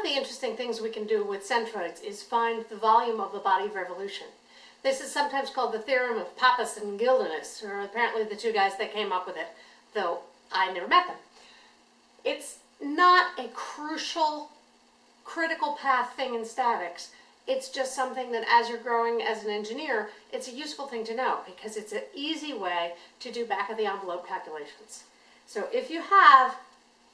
of the interesting things we can do with centroids is find the volume of the body of revolution. This is sometimes called the theorem of Pappus and Guldinus, or apparently the two guys that came up with it, though I never met them. It's not a crucial, critical path thing in statics. It's just something that as you're growing as an engineer, it's a useful thing to know because it's an easy way to do back of the envelope calculations. So if you have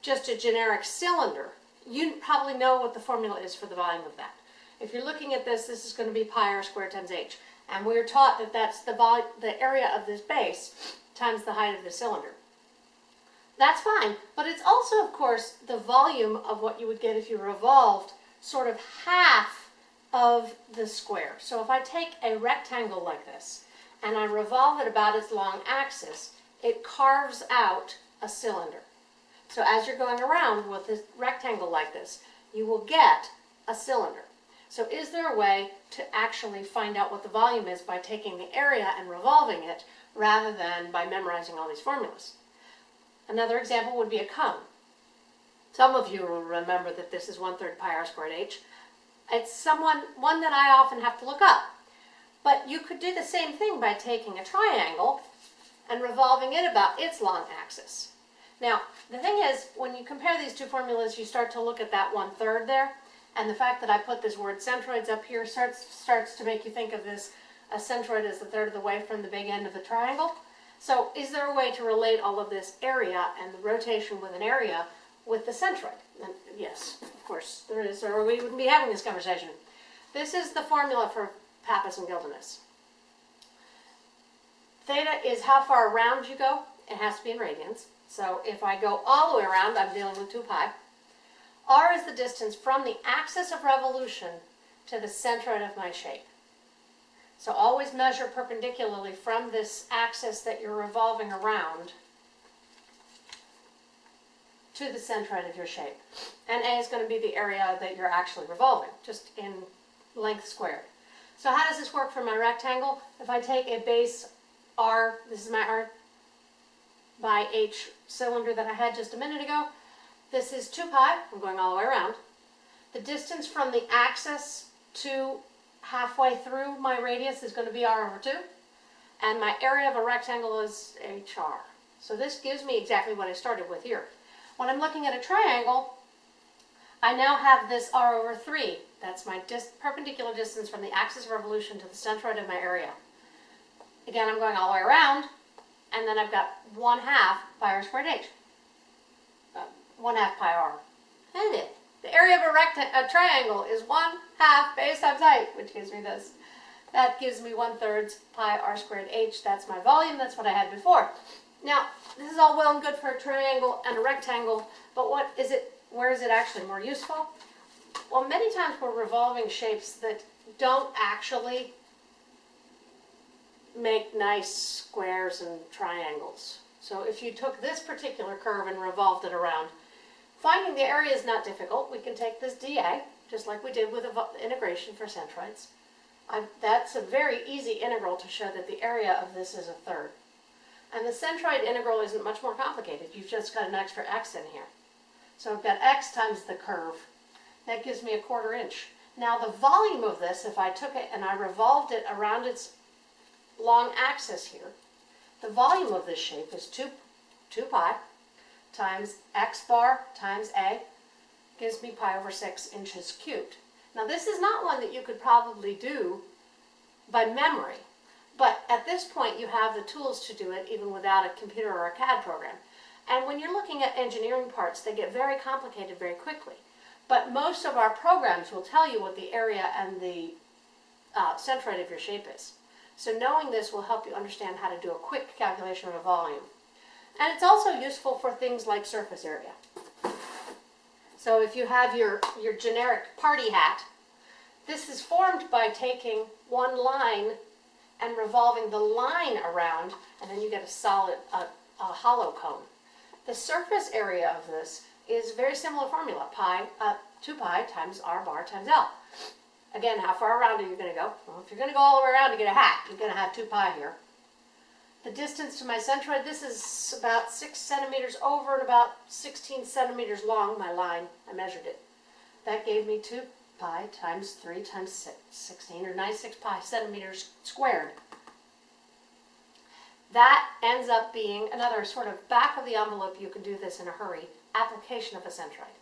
just a generic cylinder, you probably know what the formula is for the volume of that. If you're looking at this, this is going to be pi r squared times h. And we're taught that that's the, the area of this base times the height of the cylinder. That's fine, but it's also, of course, the volume of what you would get if you revolved sort of half of the square. So if I take a rectangle like this and I revolve it about its long axis, it carves out a cylinder. So as you're going around with a rectangle like this, you will get a cylinder. So is there a way to actually find out what the volume is by taking the area and revolving it rather than by memorizing all these formulas? Another example would be a cone. Some of you will remember that this is 1 third pi r squared h. It's someone, one that I often have to look up. But you could do the same thing by taking a triangle and revolving it about its long axis. Now, the thing is, when you compare these two formulas, you start to look at that one-third there, and the fact that I put this word centroids up here starts, starts to make you think of this, a centroid as the third of the way from the big end of the triangle. So is there a way to relate all of this area and the rotation with an area with the centroid? And yes, of course there is, or we wouldn't be having this conversation. This is the formula for Pappus and Guldinus. Theta is how far around you go. It has to be in radians. So if I go all the way around, I'm dealing with 2 pi. R is the distance from the axis of revolution to the centroid of my shape. So always measure perpendicularly from this axis that you're revolving around to the centroid of your shape. And A is going to be the area that you're actually revolving, just in length squared. So how does this work for my rectangle? If I take a base R, this is my R by H cylinder that I had just a minute ago. This is 2 pi, I'm going all the way around. The distance from the axis to halfway through my radius is going to be r over 2. And my area of a rectangle is hr. So this gives me exactly what I started with here. When I'm looking at a triangle, I now have this r over 3. That's my dis perpendicular distance from the axis of revolution to the centroid of my area. Again, I'm going all the way around, and then I've got 1 half pi r squared h. Uh, 1 half pi r. And it. The area of a, a triangle is 1 half base times height, which gives me this. That gives me 1 third pi r squared h. That's my volume. That's what I had before. Now, this is all well and good for a triangle and a rectangle, but what is it? where is it actually more useful? Well, many times we're revolving shapes that don't actually make nice squares and triangles. So if you took this particular curve and revolved it around, finding the area is not difficult. We can take this dA, just like we did with integration for centroids. I, that's a very easy integral to show that the area of this is a third. And the centroid integral isn't much more complicated. You've just got an extra x in here. So I've got x times the curve. That gives me a quarter inch. Now the volume of this, if I took it and I revolved it around its long axis here, the volume of this shape is 2, 2 pi times x bar times a gives me pi over 6 inches cubed. Now this is not one that you could probably do by memory, but at this point you have the tools to do it even without a computer or a CAD program. And when you're looking at engineering parts, they get very complicated very quickly. But most of our programs will tell you what the area and the uh, centroid of your shape is. So knowing this will help you understand how to do a quick calculation of a volume. And it's also useful for things like surface area. So if you have your, your generic party hat, this is formed by taking one line and revolving the line around, and then you get a solid, a, a hollow cone. The surface area of this is very similar formula, pi, uh, 2 pi times r bar times L. Again, how far around are you going to go? Well, if you're going to go all the way around to get a hat, you're going to have 2 pi here. The distance to my centroid, this is about 6 centimeters over and about 16 centimeters long, my line. I measured it. That gave me 2 pi times 3 times 6, 16 or 96 pi centimeters squared. That ends up being another sort of back of the envelope, you can do this in a hurry, application of a centroid.